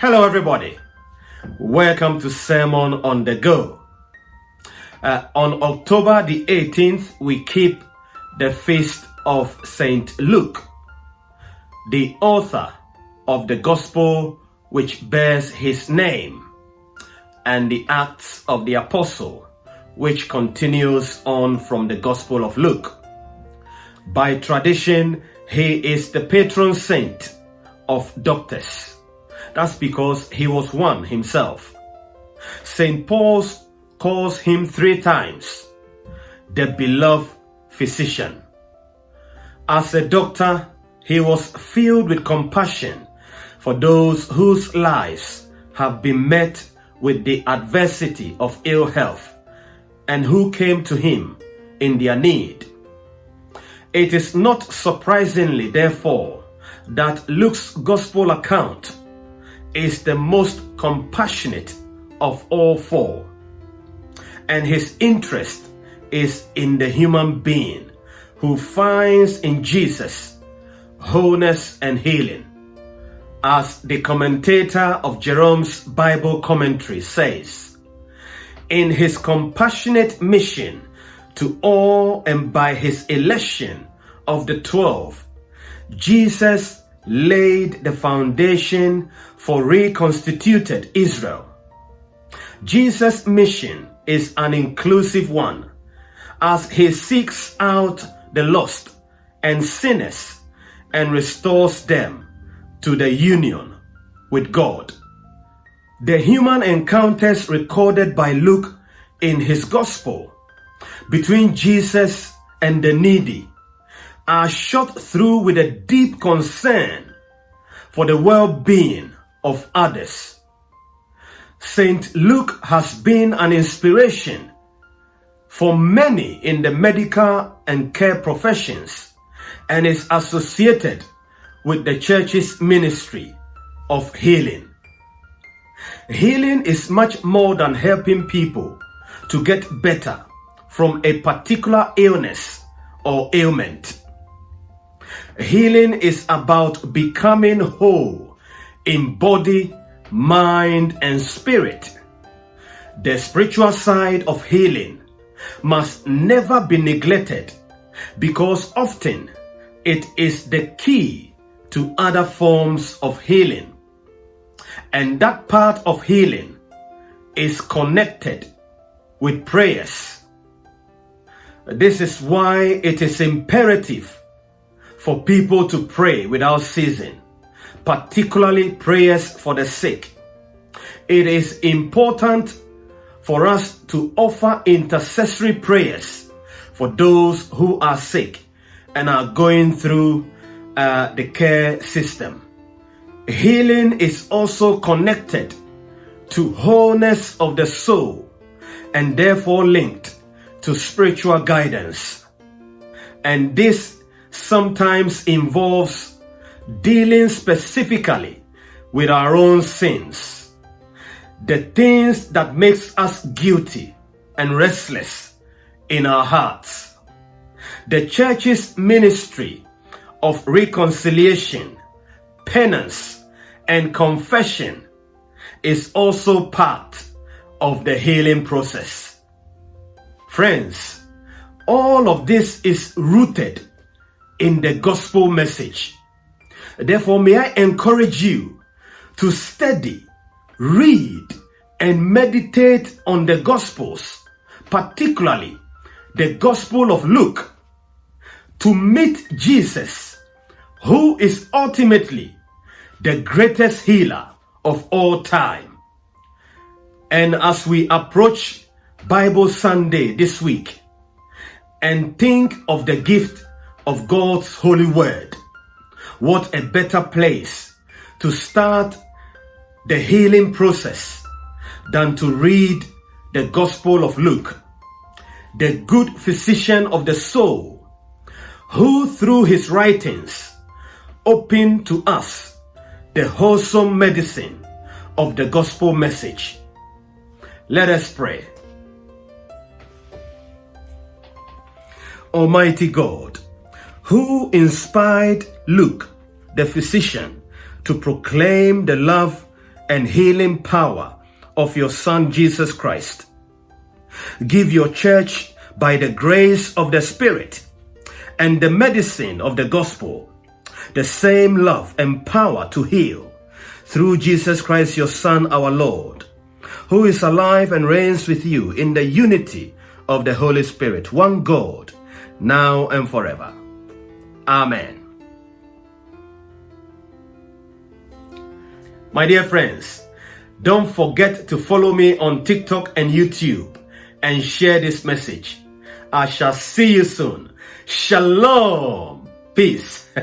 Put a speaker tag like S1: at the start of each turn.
S1: Hello, everybody. Welcome to Sermon on the Go. Uh, on October the 18th, we keep the feast of Saint Luke, the author of the Gospel which bears his name, and the Acts of the Apostle, which continues on from the Gospel of Luke. By tradition, he is the patron saint of doctors. That's because he was one himself. St. Paul calls him three times the beloved physician. As a doctor, he was filled with compassion for those whose lives have been met with the adversity of ill health and who came to him in their need. It is not surprisingly, therefore, that Luke's gospel account is the most compassionate of all four, and his interest is in the human being who finds in Jesus wholeness and healing. As the commentator of Jerome's Bible commentary says, in his compassionate mission to all and by his election of the twelve, Jesus laid the foundation for reconstituted Israel. Jesus' mission is an inclusive one as he seeks out the lost and sinners and restores them to the union with God. The human encounters recorded by Luke in his gospel between Jesus and the needy are shot through with a deep concern for the well-being of others. St. Luke has been an inspiration for many in the medical and care professions and is associated with the church's ministry of healing. Healing is much more than helping people to get better from a particular illness or ailment. Healing is about becoming whole in body, mind, and spirit. The spiritual side of healing must never be neglected because often it is the key to other forms of healing. And that part of healing is connected with prayers. This is why it is imperative for people to pray without ceasing, particularly prayers for the sick. It is important for us to offer intercessory prayers for those who are sick and are going through uh, the care system. Healing is also connected to wholeness of the soul and therefore linked to spiritual guidance. And this sometimes involves dealing specifically with our own sins, the things that makes us guilty and restless in our hearts. The church's ministry of reconciliation, penance, and confession is also part of the healing process. Friends, all of this is rooted in the gospel message. Therefore, may I encourage you to study, read, and meditate on the gospels, particularly the gospel of Luke, to meet Jesus, who is ultimately the greatest healer of all time. And as we approach Bible Sunday this week and think of the gift of God's holy word. What a better place to start the healing process than to read the Gospel of Luke, the good physician of the soul, who through his writings opened to us the wholesome medicine of the gospel message. Let us pray. Almighty God, who inspired Luke, the physician, to proclaim the love and healing power of your Son Jesus Christ. Give your church by the grace of the Spirit and the medicine of the gospel the same love and power to heal through Jesus Christ, your Son, our Lord, who is alive and reigns with you in the unity of the Holy Spirit, one God, now and forever. Amen. My dear friends, don't forget to follow me on TikTok and YouTube and share this message. I shall see you soon. Shalom. Peace.